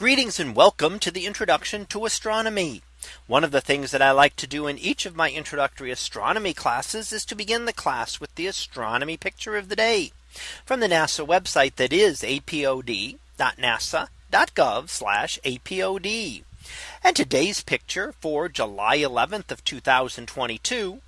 Greetings and welcome to the introduction to astronomy. One of the things that I like to do in each of my introductory astronomy classes is to begin the class with the astronomy picture of the day from the NASA website that is apod.nasa.gov slash apod. And today's picture for July 11th of 2022.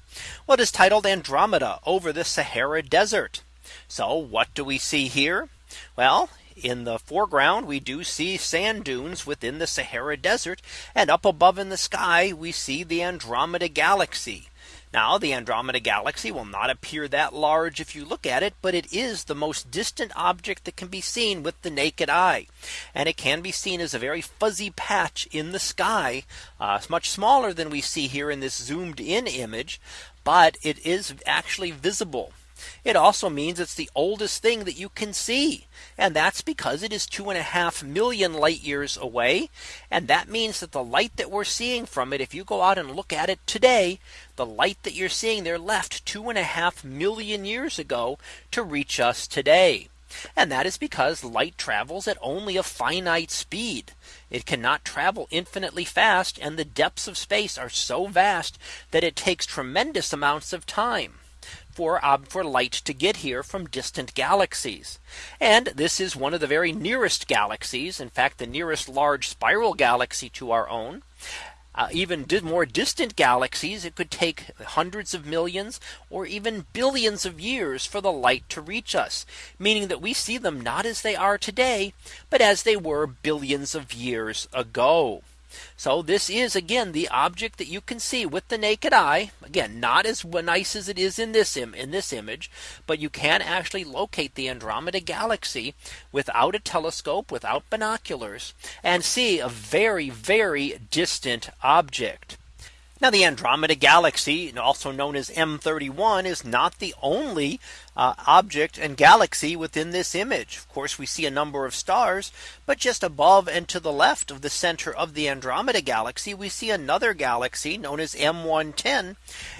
What is titled Andromeda over the Sahara Desert. So what do we see here? Well, in the foreground, we do see sand dunes within the Sahara Desert. And up above in the sky, we see the Andromeda Galaxy. Now the Andromeda Galaxy will not appear that large if you look at it, but it is the most distant object that can be seen with the naked eye. And it can be seen as a very fuzzy patch in the sky, uh, much smaller than we see here in this zoomed in image, but it is actually visible. It also means it's the oldest thing that you can see. And that's because it is two and a half million light years away. And that means that the light that we're seeing from it, if you go out and look at it today, the light that you're seeing there left two and a half million years ago to reach us today. And that is because light travels at only a finite speed. It cannot travel infinitely fast and the depths of space are so vast that it takes tremendous amounts of time for um, for light to get here from distant galaxies. And this is one of the very nearest galaxies. In fact, the nearest large spiral galaxy to our own. Uh, even more distant galaxies, it could take hundreds of millions or even billions of years for the light to reach us, meaning that we see them not as they are today, but as they were billions of years ago. So this is again the object that you can see with the naked eye. Again, not as nice as it is in this in this image, but you can actually locate the Andromeda galaxy without a telescope, without binoculars, and see a very, very distant object. Now the Andromeda galaxy also known as M31 is not the only uh, object and galaxy within this image. Of course, we see a number of stars, but just above and to the left of the center of the Andromeda galaxy, we see another galaxy known as M110,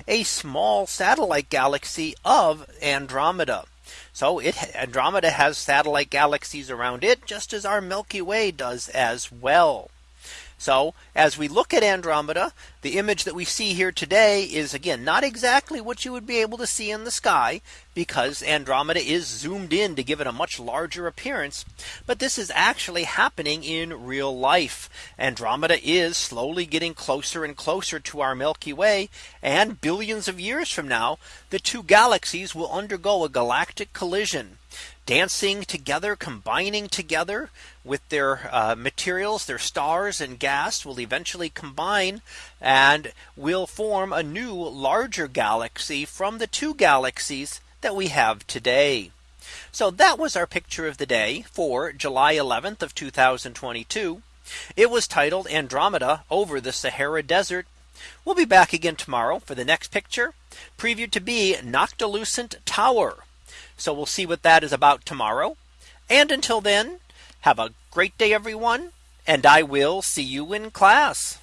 a small satellite galaxy of Andromeda. So it Andromeda has satellite galaxies around it just as our Milky Way does as well. So as we look at Andromeda, the image that we see here today is again not exactly what you would be able to see in the sky because Andromeda is zoomed in to give it a much larger appearance. But this is actually happening in real life. Andromeda is slowly getting closer and closer to our Milky Way. And billions of years from now, the two galaxies will undergo a galactic collision dancing together, combining together with their uh, materials, their stars and gas will eventually combine and will form a new larger galaxy from the two galaxies that we have today. So that was our picture of the day for July 11th of 2022. It was titled Andromeda over the Sahara Desert. We'll be back again tomorrow for the next picture previewed to be Noctilucent Tower. So we'll see what that is about tomorrow. And until then, have a great day, everyone. And I will see you in class.